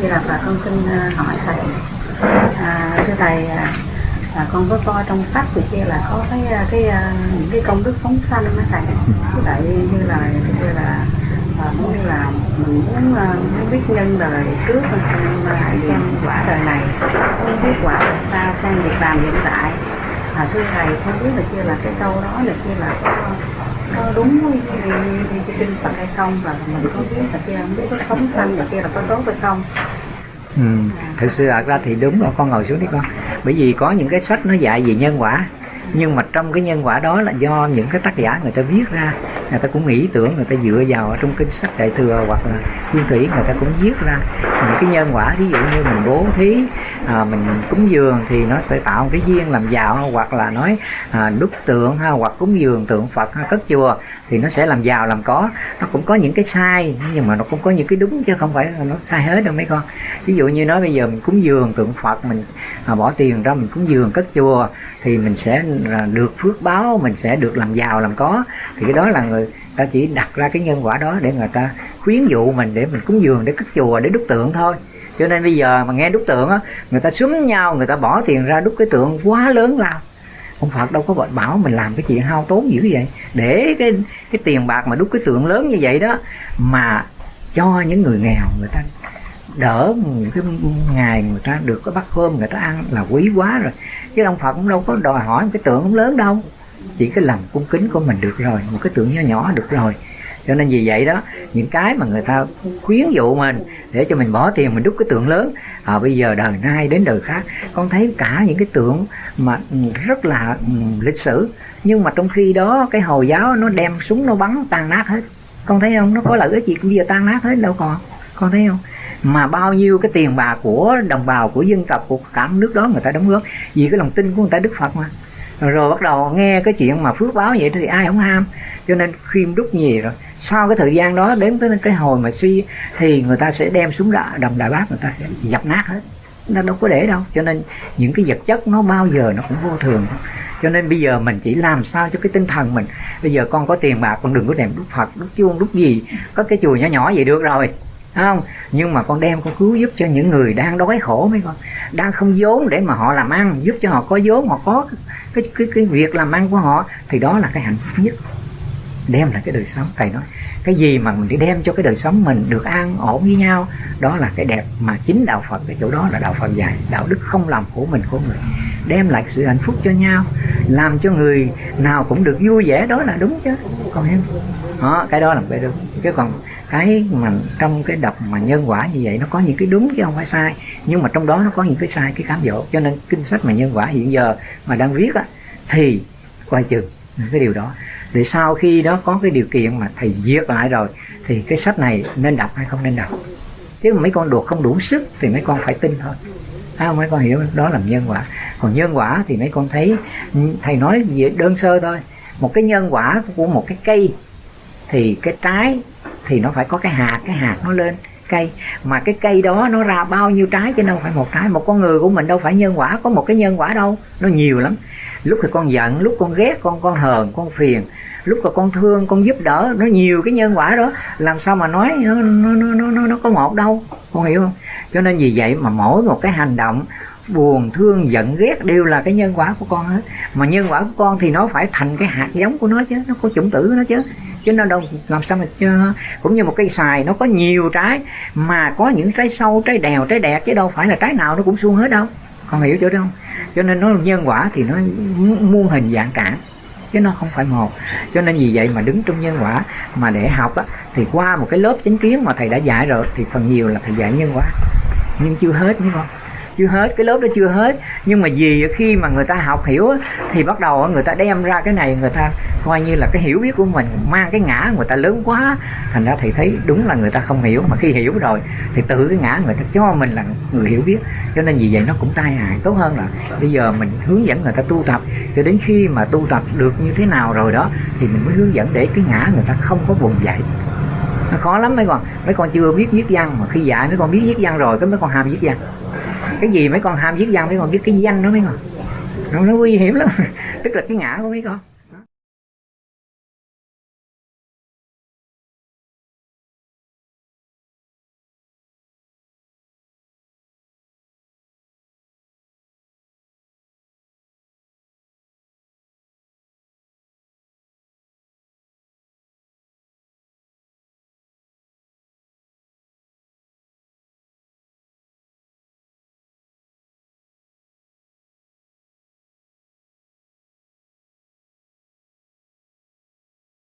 Vậy là bà con xin à, hỏi thầy. À, thưa thầy là con có coi trong sách thì kia là có cái à, cái những cái công đức phóng sanh đó thầy? Với lại như là như là à, như là mình muốn, muốn biết nhân đời trước xem xem quả đời này. Muốn biết quả đời sau xem việc làm hiện tại. À, thưa thầy không biết là kia là cái câu đó là kia là có có đúng cái kinh Phật hay không và mình có biết là kia không biết có phóng sanh là kia là có tốt hay không. Ừ. thực sự thật ra thì đúng rồi, con ngồi xuống đi con. Bởi vì có những cái sách nó dạy về nhân quả, nhưng mà trong cái nhân quả đó là do những cái tác giả người ta viết ra. Người ta cũng nghĩ tưởng, người ta dựa vào ở trong kinh sách đại thừa hoặc là nguyên thủy, người ta cũng viết ra. Những cái nhân quả, ví dụ như mình bố thí à, mình cúng dường thì nó sẽ tạo một cái duyên làm giàu hoặc là nói à, đúc tượng ha hoặc cúng dường tượng phật ha, cất chùa thì nó sẽ làm giàu làm có. Nó cũng có những cái sai nhưng mà nó cũng có những cái đúng chứ không phải là nó sai hết đâu mấy con. Ví dụ như nói bây giờ mình cúng dường tượng phật mình à, bỏ tiền ra mình cúng dường cất chùa thì mình sẽ là được phước báo mình sẽ được làm giàu làm có. Thì cái đó là người ta chỉ đặt ra cái nhân quả đó để người ta khuyến dụ mình để mình cúng dường để cất chùa để đúc tượng thôi cho nên bây giờ mà nghe đúc tượng á người ta súng nhau người ta bỏ tiền ra đúc cái tượng quá lớn lao, ông Phật đâu có gọi bảo mình làm cái chuyện hao tốn dữ vậy. Để cái cái tiền bạc mà đúc cái tượng lớn như vậy đó mà cho những người nghèo người ta đỡ những cái ngày người ta được cái bát cơm người ta ăn là quý quá rồi. Chứ ông Phật cũng đâu có đòi hỏi một cái tượng lớn đâu. Chỉ cái lòng cung kính của mình được rồi một cái tượng nhỏ nhỏ được rồi cho nên vì vậy đó những cái mà người ta khuyến dụ mình để cho mình bỏ tiền mình đúc cái tượng lớn à, bây giờ đời nay đến đời khác con thấy cả những cái tượng mà rất là um, lịch sử nhưng mà trong khi đó cái hồi giáo nó đem súng nó bắn tan nát hết. Con thấy không? Nó có lợi ích gì cũng giờ tan nát hết đâu còn. Con thấy không? Mà bao nhiêu cái tiền bạc của đồng bào của dân tộc của cả nước đó người ta đóng góp. Vì cái lòng tin của người ta đức phật mà rồi bắt đầu nghe cái chuyện mà phước báo vậy thì ai không ham. Cho nên khiêm đúc gì rồi. Sau cái thời gian đó đến tới cái hồi mà suy thì người ta sẽ đem xuống đà, đồng đại bác người ta sẽ dập nát hết. Nó đâu có để đâu. Cho nên những cái vật chất nó bao giờ nó cũng vô thường. Cho nên bây giờ mình chỉ làm sao cho cái tinh thần mình. Bây giờ con có tiền bạc con đừng có đem đúc phật đúc chuông đúc gì. Có cái chùa nhỏ nhỏ vậy được rồi không nhưng mà con đem con cứu giúp cho những người đang đói khổ mấy con. Đang không vốn để mà họ làm ăn giúp cho họ có vốn họ có cái cái cái việc làm ăn của họ thì đó là cái hạnh phúc nhất. Đem lại cái đời sống. Thầy nói cái gì mà mình đi đem cho cái đời sống mình được an ổn với nhau đó là cái đẹp mà chính đạo phật cái chỗ đó là đạo phật dạy đạo đức không làm khổ mình của người. Đem lại sự hạnh phúc cho nhau làm cho người nào cũng được vui vẻ đó là đúng chứ. Còn em đó, cái đó là cái đúng. Chứ còn cái mà trong cái đọc mà nhân quả như vậy nó có những cái đúng chứ không phải sai. Nhưng mà trong đó nó có những cái sai cái cám dỗ. Cho nên kinh sách mà nhân quả hiện giờ mà đang viết á thì coi chừng cái điều đó. Để sau khi đó có cái điều kiện mà thầy viết lại rồi thì cái sách này nên đọc hay không nên đọc? Chứ mấy con đùa không đủ sức thì mấy con phải tin thôi. À, mấy con hiểu đó là nhân quả. Còn nhân quả thì mấy con thấy thầy nói về đơn sơ thôi. Một cái nhân quả của một cái cây thì cái trái thì nó phải có cái hạt cái hạt nó lên cây. Mà cái cây đó nó ra bao nhiêu trái chứ đâu phải một trái. Một con người của mình đâu phải nhân quả có một cái nhân quả đâu. Nó nhiều lắm. Lúc thì con giận lúc con ghét con con hờn con phiền. Lúc là con thương con giúp đỡ nó nhiều cái nhân quả đó. Làm sao mà nói nó nó nó nó, nó có một đâu. Con hiểu không? Cho nên vì vậy mà mỗi một cái hành động buồn thương giận ghét đều là cái nhân quả của con hết. Mà nhân quả của con thì nó phải thành cái hạt giống của nó chứ. Nó có chủng tử của nó chứ chứ nó đâu làm sao mà chưa cũng như một cây xài nó có nhiều trái mà có những trái sâu trái đèo trái đẹp chứ đâu phải là trái nào nó cũng suông hết đâu. Con hiểu chỗ đó không? Cho nên nó nhân quả thì nó muôn hình dạng trạng chứ nó không phải một. Cho nên vì vậy mà đứng trong nhân quả mà để học á, thì qua một cái lớp chánh kiến mà thầy đã dạy rồi thì phần nhiều là thầy dạy nhân quả. Nhưng chưa hết đúng con chưa hết, cái lớp đó chưa hết. Nhưng mà vì khi mà người ta học hiểu thì bắt đầu người ta đem ra cái này, người ta coi như là cái hiểu biết của mình mang cái ngã người ta lớn quá. Thành ra thì thấy đúng là người ta không hiểu. Mà khi hiểu rồi, thì tự cái ngã người ta cho mình là người hiểu biết. Cho nên vì vậy nó cũng tai hại. Tốt hơn là bây giờ mình hướng dẫn người ta tu tập. Cho đến khi mà tu tập được như thế nào rồi đó, thì mình mới hướng dẫn để cái ngã người ta không có vùng dậy. Nó khó lắm mấy con. Mấy con chưa biết viết văn mà khi dạy, mấy con biết viết văn rồi, cái mấy con ham viết văn cái gì mấy con ham giết dân mấy con biết cái danh đó mấy con. Nó, nó nguy hiểm lắm. Tức là cái ngã của mấy con.